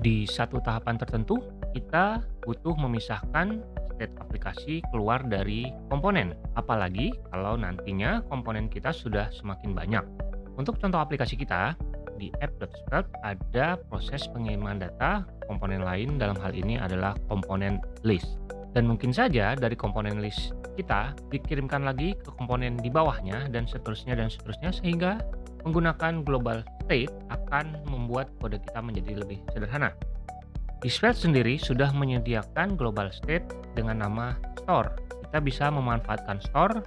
Di satu tahapan tertentu, kita butuh memisahkan state aplikasi keluar dari komponen. Apalagi kalau nantinya komponen kita sudah semakin banyak. Untuk contoh aplikasi kita, di app.svelte ada proses pengiriman data komponen lain dalam hal ini adalah komponen list. Dan mungkin saja dari komponen list kita dikirimkan lagi ke komponen di bawahnya dan seterusnya dan seterusnya sehingga menggunakan global state akan membuat kode kita menjadi lebih sederhana. Di Svelte sendiri sudah menyediakan global state dengan nama store. Kita bisa memanfaatkan store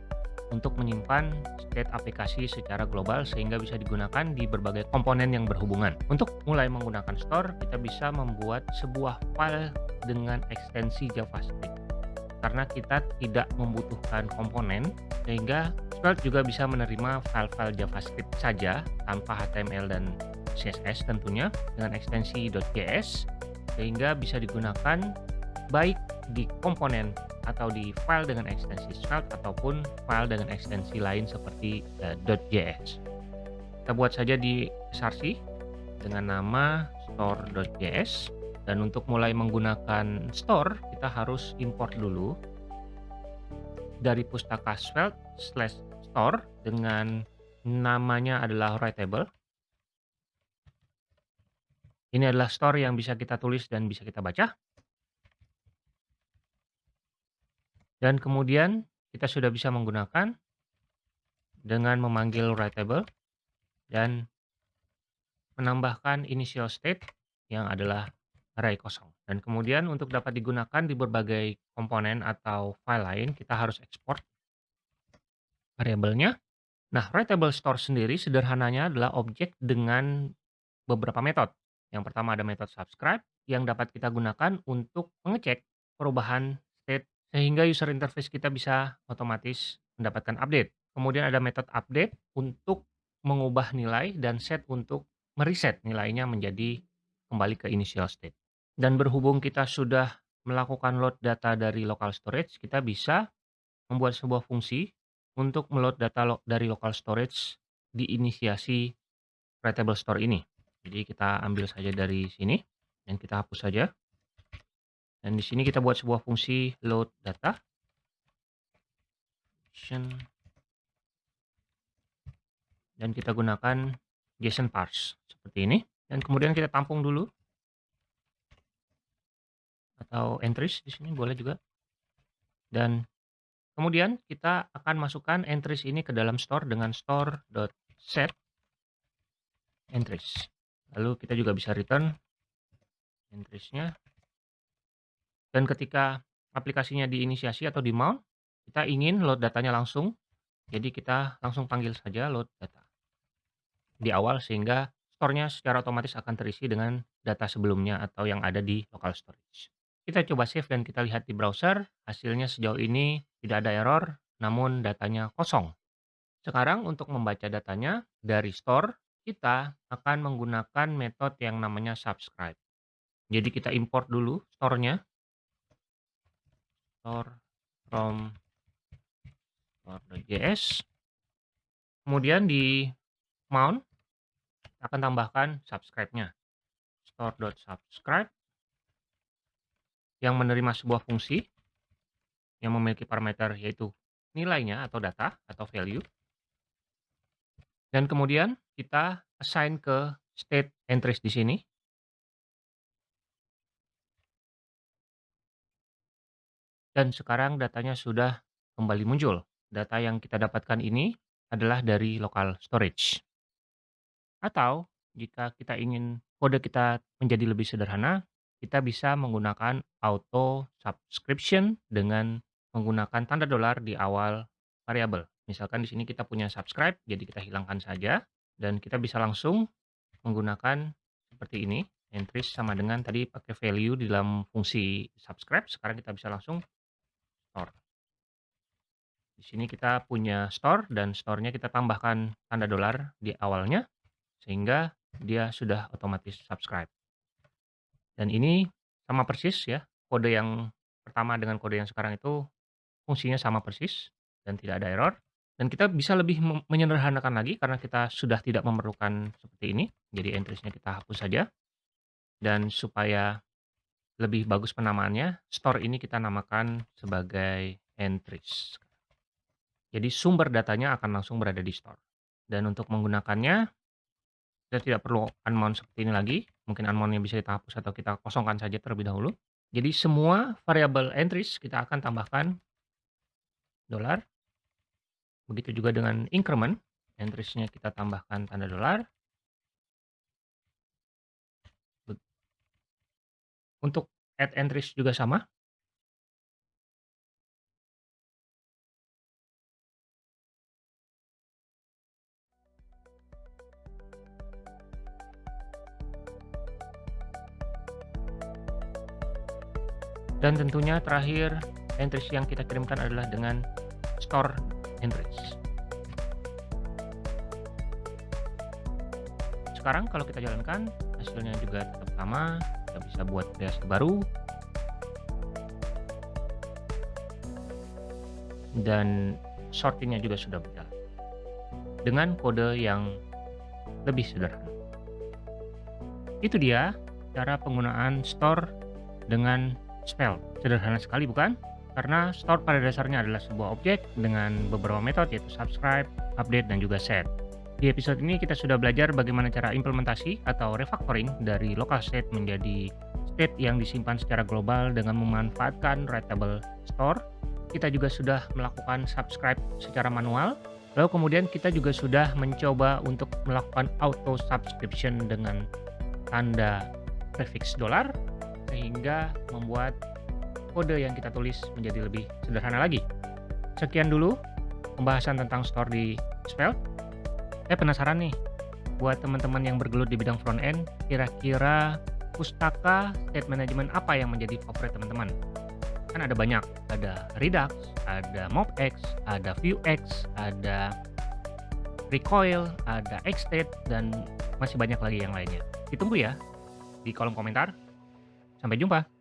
untuk menyimpan state aplikasi secara global sehingga bisa digunakan di berbagai komponen yang berhubungan. Untuk mulai menggunakan store, kita bisa membuat sebuah file dengan ekstensi JavaScript. Karena kita tidak membutuhkan komponen, sehingga Svelte juga bisa menerima file-file JavaScript saja tanpa HTML dan CSS tentunya dengan ekstensi .js sehingga bisa digunakan baik di komponen atau di file dengan ekstensi Svelte ataupun file dengan ekstensi lain seperti uh, .js. Kita buat saja di src dengan nama store.js dan untuk mulai menggunakan store kita harus import dulu dari pustaka Svelte slash store dengan namanya adalah writable. Ini adalah store yang bisa kita tulis dan bisa kita baca. Dan kemudian kita sudah bisa menggunakan dengan memanggil writable dan menambahkan initial state yang adalah array kosong. Dan kemudian untuk dapat digunakan di berbagai komponen atau file lain, kita harus ekspor variabelnya. Nah, writable store sendiri sederhananya adalah objek dengan beberapa metode. Yang pertama ada metode subscribe yang dapat kita gunakan untuk mengecek perubahan state sehingga user interface kita bisa otomatis mendapatkan update. Kemudian ada metode update untuk mengubah nilai dan set untuk mereset nilainya menjadi kembali ke initial state. Dan berhubung kita sudah melakukan load data dari local storage, kita bisa membuat sebuah fungsi untuk meload data lo dari local storage di inisiasi writable store ini. Jadi kita ambil saja dari sini dan kita hapus saja. Dan di sini kita buat sebuah fungsi load data. Dan kita gunakan JSON parse seperti ini. Dan kemudian kita tampung dulu. Atau entries di sini boleh juga. Dan kemudian kita akan masukkan entries ini ke dalam store dengan store.set entries. Lalu kita juga bisa return entriesnya dan ketika aplikasinya diinisiasi atau di mount, kita ingin load datanya langsung, jadi kita langsung panggil saja load data di awal sehingga store-nya secara otomatis akan terisi dengan data sebelumnya atau yang ada di local storage. Kita coba save dan kita lihat di browser, hasilnya sejauh ini tidak ada error, namun datanya kosong. Sekarang untuk membaca datanya dari store, kita akan menggunakan metode yang namanya subscribe. Jadi kita import dulu store-nya store from store.js. Kemudian di mount akan tambahkan subscribe-nya. store.subscribe yang menerima sebuah fungsi yang memiliki parameter yaitu nilainya atau data atau value. Dan kemudian kita assign ke state entries di sini. Dan sekarang datanya sudah kembali muncul. Data yang kita dapatkan ini adalah dari local storage. Atau jika kita ingin kode kita menjadi lebih sederhana, kita bisa menggunakan auto subscription dengan menggunakan tanda dolar di awal variabel. Misalkan di sini kita punya subscribe, jadi kita hilangkan saja dan kita bisa langsung menggunakan seperti ini. Entries sama dengan tadi pakai value di dalam fungsi subscribe, sekarang kita bisa langsung store. Di sini kita punya store dan store-nya kita tambahkan tanda dolar di awalnya sehingga dia sudah otomatis subscribe. Dan ini sama persis ya, kode yang pertama dengan kode yang sekarang itu fungsinya sama persis dan tidak ada error. Dan kita bisa lebih menyederhanakan lagi karena kita sudah tidak memerlukan seperti ini. Jadi entries-nya kita hapus saja. Dan supaya lebih bagus penamaannya, store ini kita namakan sebagai entries. Jadi sumber datanya akan langsung berada di store. Dan untuk menggunakannya, kita tidak perlu unmount seperti ini lagi. Mungkin unmount bisa kita hapus atau kita kosongkan saja terlebih dahulu. Jadi semua variabel entries kita akan tambahkan dolar. Begitu juga dengan increment, entries-nya kita tambahkan tanda dolar. Untuk add entries juga sama. Dan tentunya terakhir entries yang kita kirimkan adalah dengan store entries. Sekarang kalau kita jalankan, hasilnya juga tetap sama, kita bisa buat kreasi baru. Dan sortingnya juga sudah berjalan. Dengan kode yang lebih sederhana. Itu dia cara penggunaan store dengan spell. Sederhana sekali bukan? Karena store pada dasarnya adalah sebuah objek dengan beberapa metode yaitu subscribe, update, dan juga set. Di episode ini kita sudah belajar bagaimana cara implementasi atau refactoring dari local state menjadi state yang disimpan secara global dengan memanfaatkan writable store. Kita juga sudah melakukan subscribe secara manual. Lalu kemudian kita juga sudah mencoba untuk melakukan auto subscription dengan tanda prefix dolar sehingga membuat kode yang kita tulis menjadi lebih sederhana lagi. Sekian dulu pembahasan tentang store di Spell. Saya penasaran nih, buat teman-teman yang bergelut di bidang front end, kira-kira pustaka state management apa yang menjadi favorit teman-teman? Kan ada banyak, ada Redux, ada MobX, ada Vuex, ada Recoil, ada Xstate, dan masih banyak lagi yang lainnya. Ditunggu ya di kolom komentar. Sampai jumpa.